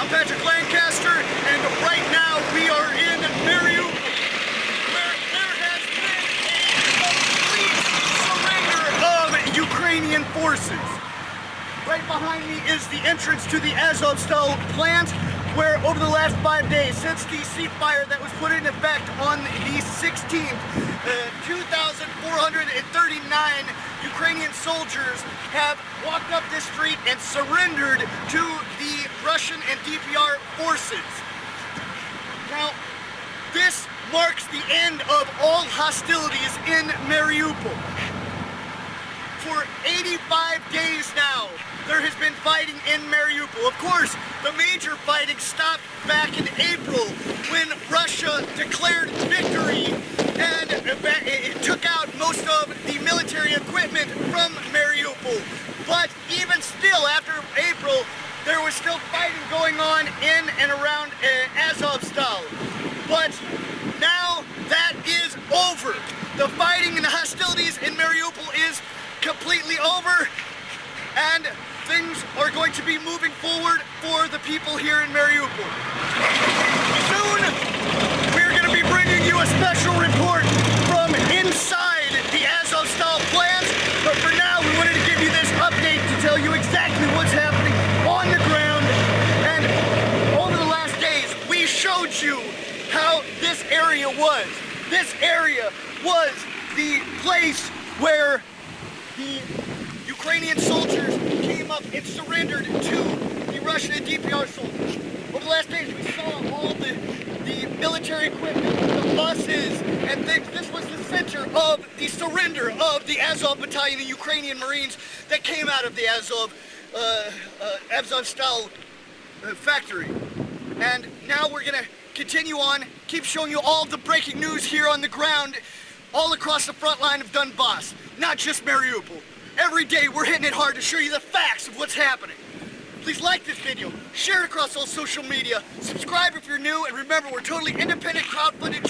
I'm Patrick Lancaster, and right now we are in Mariupol, where there has been a complete surrender of Ukrainian forces. Right behind me is the entrance to the Azovstal plant, where over the last five days, since the ceasefire that was put in effect on the 16th, uh, 2,439 Ukrainian soldiers have walked up this street and surrendered to the Russian and DPR forces. Now, this marks the end of all hostilities in Mariupol. For 85 days now, there has been fighting in Mariupol. Of course, the major fighting stopped back in April when Russia declared victory and it took out most of the military equipment from Mariupol. But even still, after April, there was still fighting going on in and around uh, Azovstal. But now that is over. The fighting and the hostilities in Mariupol is completely over and things are going to be moving forward for the people here in Mariupol. Soon, we're going to be bringing you a special report from inside the Azovstal plant, but for now, we wanted to give you this update to tell you exactly what's happening on the ground, and over the last days, we showed you how this area was. This area was the place where the Ukrainian soldiers came up and surrendered to the Russian and DPR soldiers. Over the last days, we saw all the, the military equipment, the buses, and things. This was the center of the surrender of the Azov Battalion the Ukrainian Marines that came out of the Azov, uh, uh, Azovstal uh, factory. And now we're gonna continue on, keep showing you all the breaking news here on the ground, all across the front line of Donbass, not just Mariupol. Every day we're hitting it hard to show you the facts of what's happening. Please like this video, share it across all social media, subscribe if you're new, and remember we're totally independent crowd-funded